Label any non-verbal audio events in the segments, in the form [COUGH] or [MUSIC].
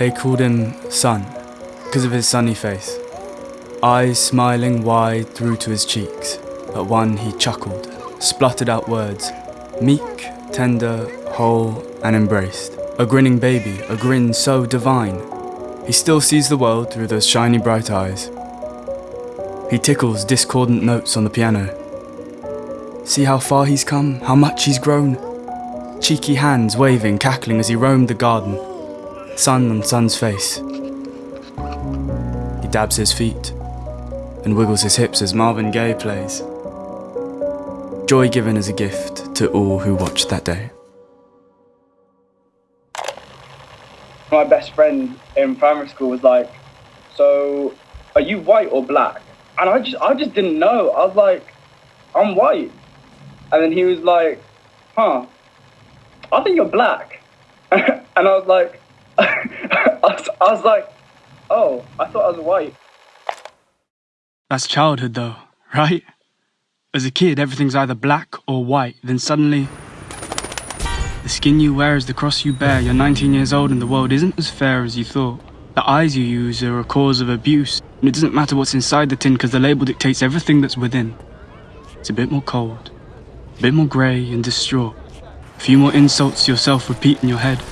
They called him Sun, because of his sunny face. Eyes smiling wide through to his cheeks. At one he chuckled, spluttered out words, meek, tender, whole, and embraced. A grinning baby, a grin so divine. He still sees the world through those shiny bright eyes. He tickles discordant notes on the piano. See how far he's come, how much he's grown. Cheeky hands waving, cackling as he roamed the garden. Sun on Sun's face. He dabs his feet and wiggles his hips as Marvin Gaye plays. Joy given as a gift to all who watched that day. My best friend in primary school was like, "So, are you white or black?" And I just, I just didn't know. I was like, "I'm white," and then he was like, "Huh? I think you're black," [LAUGHS] and I was like, I, was, [LAUGHS] I was like, "Oh, I thought I was white." That's childhood, though, right? As a kid, everything's either black or white, then suddenly. The skin you wear is the cross you bear. You're 19 years old and the world isn't as fair as you thought. The eyes you use are a cause of abuse, and it doesn't matter what's inside the tin because the label dictates everything that's within. It's a bit more cold, a bit more grey and distraught. A few more insults yourself repeat in your head.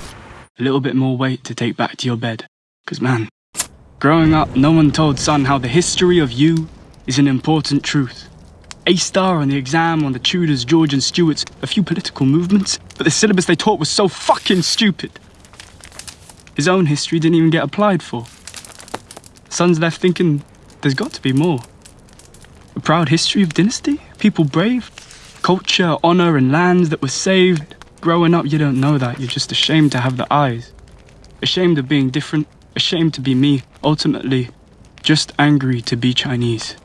A little bit more weight to take back to your bed. Because, man, growing up, no one told Sun how the history of you is an important truth. A star on the exam on the Tudors, George and Stuarts, a few political movements, but the syllabus they taught was so fucking stupid. His own history didn't even get applied for. Son's left thinking there's got to be more. A proud history of dynasty, people brave, culture, honour and lands that were saved. Growing up, you don't know that, you're just ashamed to have the eyes. Ashamed of being different, ashamed to be me, ultimately, just angry to be Chinese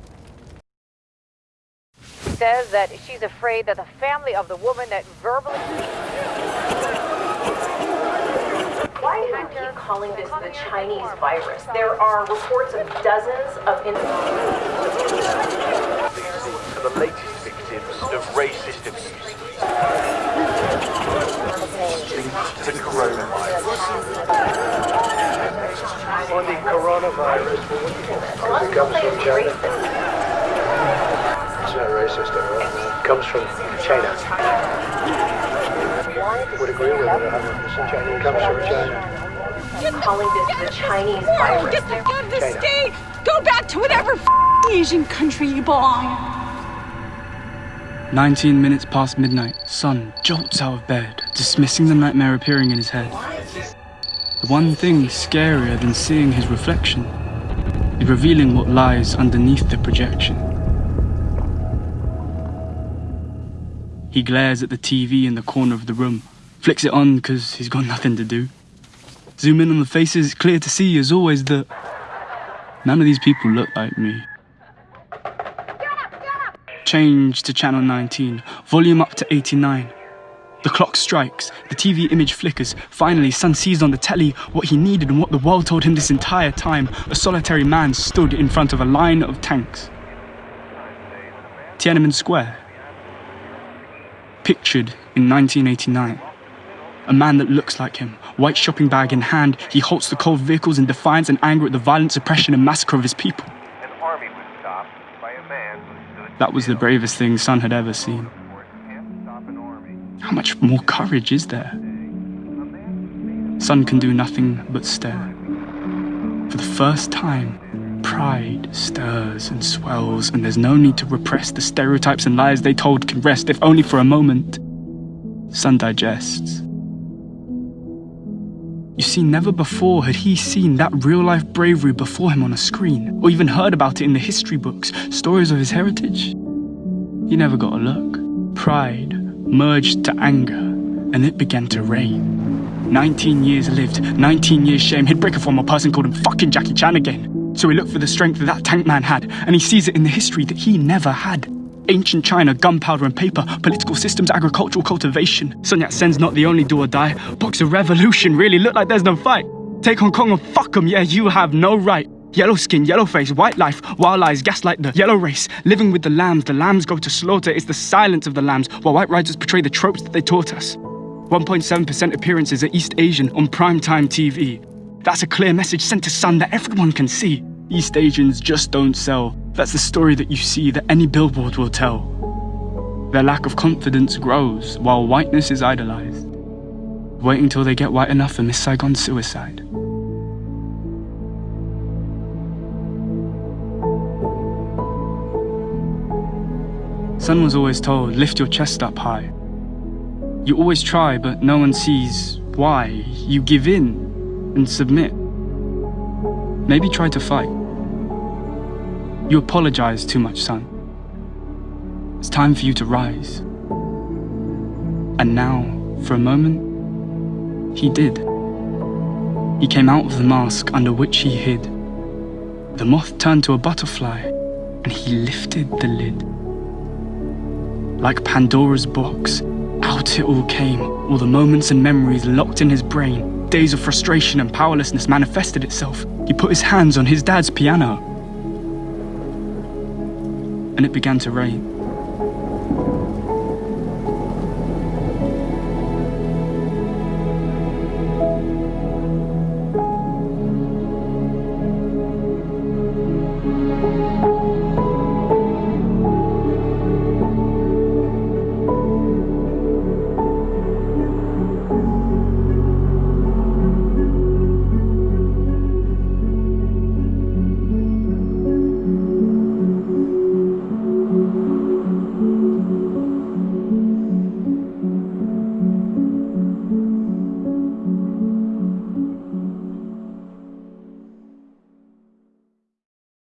says that she's afraid that the family of the woman that verbally... Why do you keep calling this the Chinese virus? There are reports of dozens of... the latest victims of racist abuse. The coronavirus. On the coronavirus, it comes from China it's not racist at all. It comes from China. Would agree with it 100%. China. Comes from China. Calling this the Chinese virus. Get the fuck out of the state! Go back to whatever Asian country you belong. 19 minutes past midnight, Sun jolts out of bed, dismissing the nightmare appearing in his head. The one thing scarier than seeing his reflection is revealing what lies underneath the projection. He glares at the TV in the corner of the room, flicks it on because he's got nothing to do. Zoom in on the faces, clear to see as always that none of these people look like me. Change to channel 19, volume up to 89. The clock strikes, the TV image flickers. Finally, Sun sees on the telly what he needed and what the world told him this entire time. A solitary man stood in front of a line of tanks. Tiananmen Square, pictured in 1989. A man that looks like him, white shopping bag in hand, he halts the cold vehicles in defiance and anger at the violent suppression and massacre of his people. That was the bravest thing Sun had ever seen. How much more courage is there? Sun can do nothing but stare. For the first time, Pride stirs and swells, and there's no need to repress the stereotypes and lies they told can rest, if only for a moment. Sun digests. You see, never before had he seen that real life bravery before him on a screen, or even heard about it in the history books, stories of his heritage. He never got a look. Pride merged to anger, and it began to rain. 19 years lived, 19 years shame. He'd break a person called him fucking Jackie Chan again. So he looked for the strength that that tank man had, and he sees it in the history that he never had. Ancient China, gunpowder and paper, political systems, agricultural cultivation. Sun Yat-sen's not the only do or die. Boxer revolution really look like there's no fight. Take Hong Kong and fuck them, yeah, you have no right. Yellow skin, yellow face, white life, wild lies, gaslight the yellow race. Living with the lambs, the lambs go to slaughter. It's the silence of the lambs, while white writers portray the tropes that they taught us. 1.7% appearances at East Asian on primetime TV. That's a clear message sent to Sun that everyone can see. East Asians just don't sell. That's the story that you see that any billboard will tell. Their lack of confidence grows while whiteness is idolized. Waiting till they get white enough for Miss Saigon suicide. Sun was always told, lift your chest up high. You always try, but no one sees why. You give in and submit. Maybe try to fight. You apologize too much, son. It's time for you to rise. And now, for a moment, he did. He came out of the mask under which he hid. The moth turned to a butterfly, and he lifted the lid. Like Pandora's box, out it all came, all the moments and memories locked in his brain. Days of frustration and powerlessness manifested itself. He put his hands on his dad's piano. And it began to rain.